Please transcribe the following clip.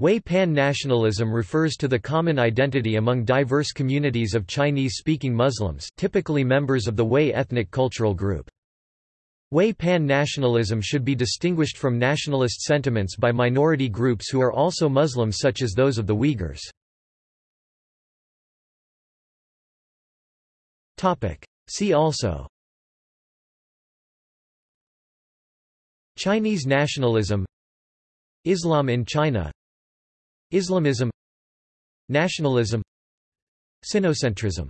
Hui pan-nationalism refers to the common identity among diverse communities of Chinese-speaking Muslims typically members of the Hui ethnic cultural group. Hui pan-nationalism should be distinguished from nationalist sentiments by minority groups who are also Muslims such as those of the Uyghurs. See also Chinese nationalism Islam in China Islamism Nationalism Sinocentrism